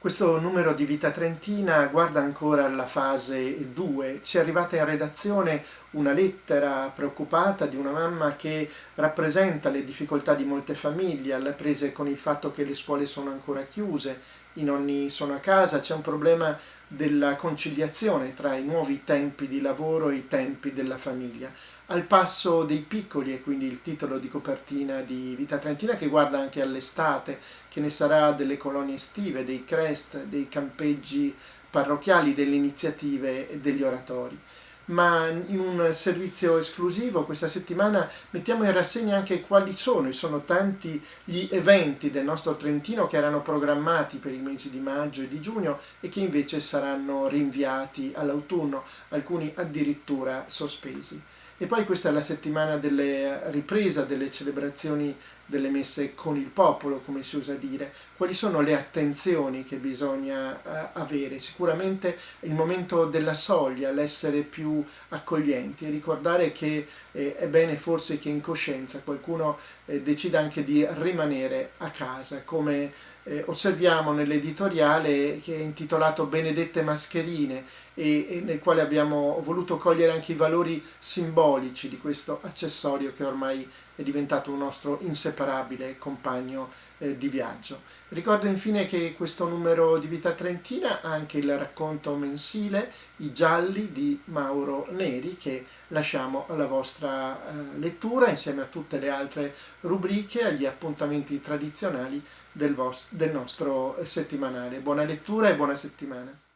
Questo numero di Vita Trentina guarda ancora la fase 2. Ci è arrivata in redazione una lettera preoccupata di una mamma che rappresenta le difficoltà di molte famiglie, alle prese con il fatto che le scuole sono ancora chiuse, i nonni sono a casa, c'è un problema della conciliazione tra i nuovi tempi di lavoro e i tempi della famiglia. Al passo dei piccoli è quindi il titolo di copertina di Vita Trentina che guarda anche all'estate, che ne sarà delle colonie estive, dei crest, dei campeggi parrocchiali, delle iniziative e degli oratori ma in un servizio esclusivo questa settimana mettiamo in rassegna anche quali sono, e sono tanti gli eventi del nostro Trentino che erano programmati per i mesi di maggio e di giugno e che invece saranno rinviati all'autunno, alcuni addirittura sospesi. E poi questa è la settimana delle ripresa delle celebrazioni delle messe con il popolo, come si usa dire. Quali sono le attenzioni che bisogna uh, avere? Sicuramente il momento della soglia, l'essere accoglienti. E ricordare che eh, è bene forse che in coscienza qualcuno eh, decida anche di rimanere a casa, come eh, osserviamo nell'editoriale che è intitolato Benedette Mascherine e, e, nel quale abbiamo voluto cogliere anche i valori simbolici di questo accessorio che ormai è diventato un nostro inseparabile compagno eh, di viaggio. Ricordo infine che questo numero di Vita Trentina ha anche il racconto mensile I gialli di Mauro Neri che lasciamo alla vostra eh, lettura insieme a tutte le altre rubriche, agli appuntamenti tradizionali del, del nostro settimanale. Buona lettura e buona settimana.